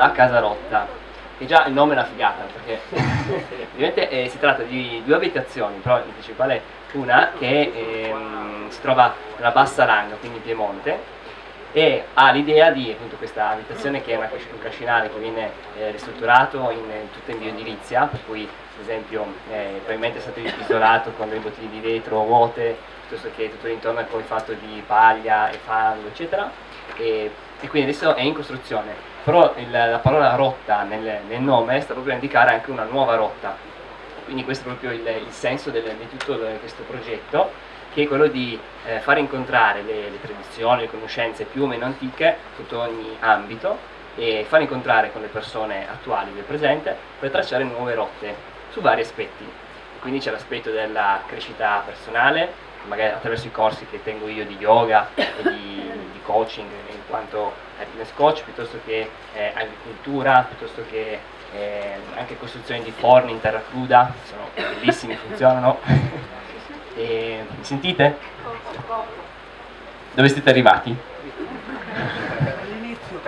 la casa rotta, che già il nome è una figata, perché ovviamente eh, si tratta di due abitazioni, però in principale una che ehm, si trova nella bassa Ranga, quindi in Piemonte, e ha l'idea di appunto, questa abitazione che è una, un cascinale che viene eh, ristrutturato in, in, tutta in bioedilizia, per cui ad esempio eh, probabilmente è stato isolato con dei bottiglie di vetro vuote, piuttosto che tutto l'intorno è poi fatto di paglia e fango, eccetera, e, e quindi adesso è in costruzione, però il, la parola rotta nel, nel, nome sta proprio a indicare anche una nuova rotta, quindi questo è proprio il, il senso del, di tutto questo progetto che è quello di eh, far incontrare le, le, tradizioni, le conoscenze più o meno antiche sotto ogni ambito e far incontrare con le persone attuali del presente per tracciare nuove rotte su vari aspetti. Quindi c'è l'aspetto della crescita personale, magari attraverso i corsi che tengo io di yoga e di, di coaching in quanto happiness coach, piuttosto che eh, agricoltura, piuttosto che eh, anche costruzione di forni in terra cruda, sono bellissimi, funzionano. E, mi sentite? Dove siete arrivati?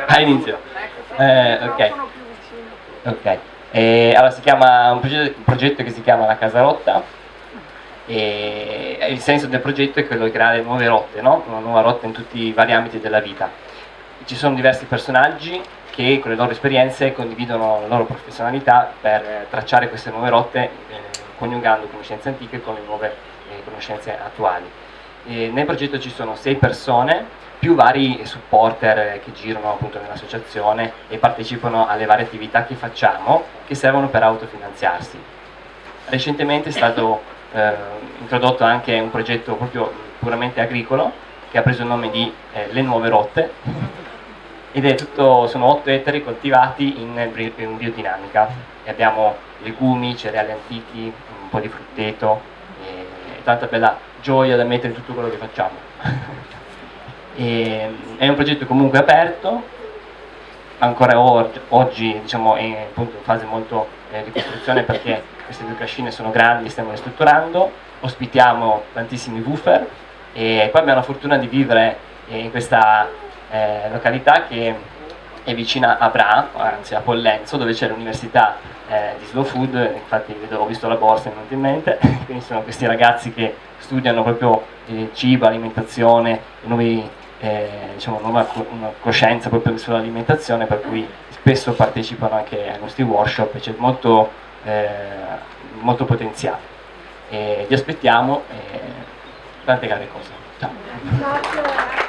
All'inizio. Eh, ok. Ok. E, allora si chiama un progetto, un progetto, che si chiama La Casa Rotta e il senso del progetto è quello di creare nuove rotte, no? una nuova rotta in tutti i vari ambiti della vita. Ci sono diversi personaggi che con le loro esperienze condividono la loro professionalità per tracciare queste nuove rotte eh, coniugando conoscenze antiche con le nuove le conoscenze attuali. E nel progetto ci sono sei persone più vari supporter che girano appunto nell'associazione e partecipano alle varie attività che facciamo che servono per autofinanziarsi. Recentemente è stato eh, introdotto anche un progetto proprio puramente agricolo che ha preso il nome di eh, Le Nuove Rotte ed è tutto, sono 8 ettari coltivati in, in biodinamica e abbiamo legumi, cereali antichi, un po' di frutteto, tanta bella gioia da mettere in tutto quello che facciamo. e, è un progetto comunque aperto, ancora oggi, diciamo, è appunto in fase molto eh, di costruzione perché queste due cascine sono grandi, stiamo ristrutturando, ospitiamo tantissimi woofer e poi abbiamo la fortuna di vivere in questa eh, località che è vicina a Bra, anzi a Pollenzo, dove c'è l'università eh, di Slow Food, infatti ho visto la borsa in mente, quindi sono questi ragazzi che studiano proprio eh, cibo, alimentazione, nuovi, eh, diciamo, nuova co coscienza proprio sull'alimentazione, per cui spesso partecipano anche ai nostri workshop c'è molto, eh, molto potenziale. E vi aspettiamo e tante care cose. Ciao.